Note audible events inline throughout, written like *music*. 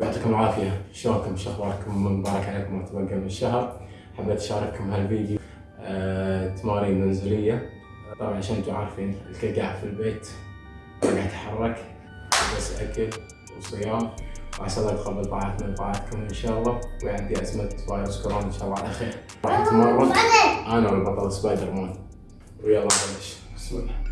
يعطيكم العافية. شلونكم؟ شو أخباركم؟ مبارك عليكم ما تبقى من الشهر. حبيت أشارككم هالفيديو. آه، تمارين منزلية. طبعا عشان أنتم عارفين الكل قاعد في البيت قاعد يتحرك. بس أكل وصيام. وعسى الله يتقبل طاعتنا وطاعتكم إن شاء الله. ويعدي أزمة فيروس كورونا إن شاء الله على خير. راح نتمرن أنا والبطل سبايدر مان. ويلا نبلش بسم الله.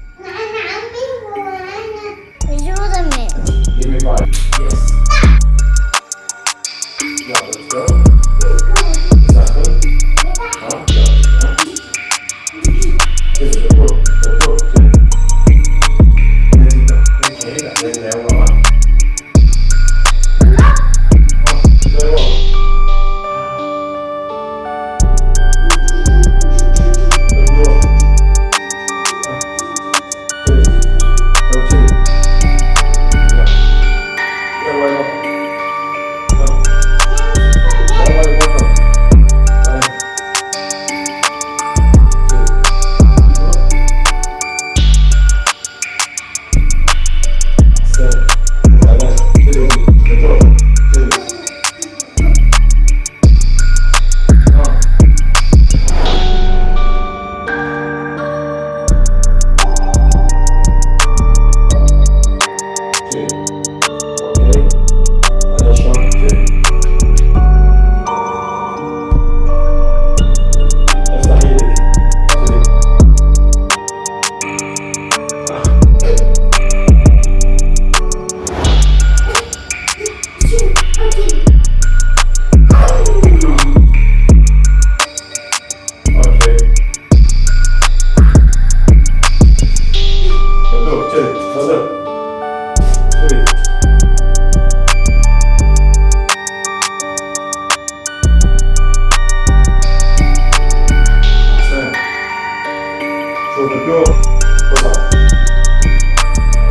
조표 보다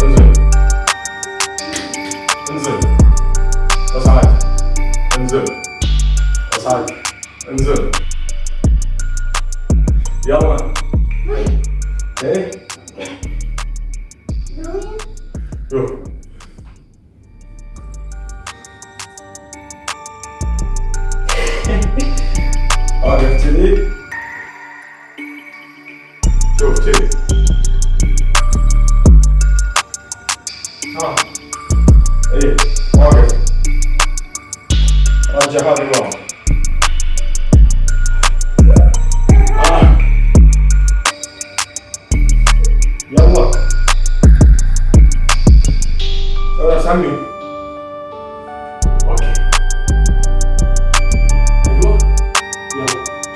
연습 연습 어사이. 연습 어사이. 연습 야만 오케이 요. too. Ah. Aí, olha. Olha de errado, irmão. Ah. Okay. Olha, Samuel.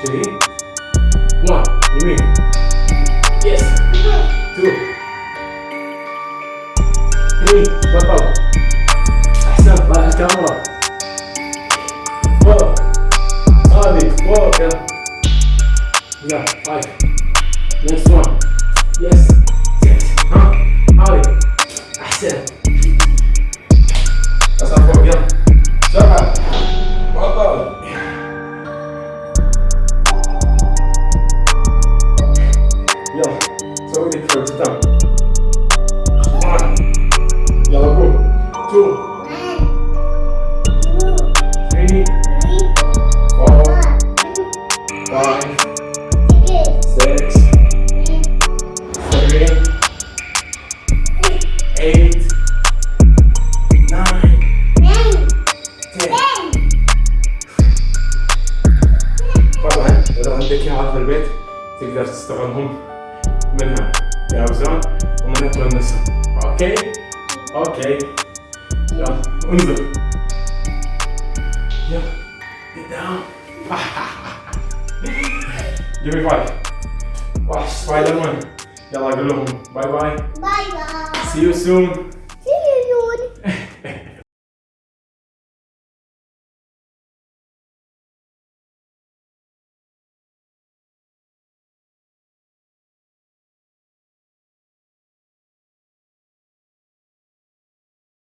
Cheguei? Uau, e meio. Three بطل أحسن طلع الكاميرا four صادق four يلا five next one. Yes. Six ها هاي أحسن. أسأل فوق يلا. سبعه بطل يلا. سوي لي فوق One. يلا five six seven eight nine ten طبعا اذا عندك اياها في البيت تقدر تستغلهم منها ياوزان ومنها تونسهم أوكي Okay. Ja, unser. Ja, get down. *laughs* Give me five. Wow, spider one. Yalla, go home. Bye bye. Bye bye. See you soon.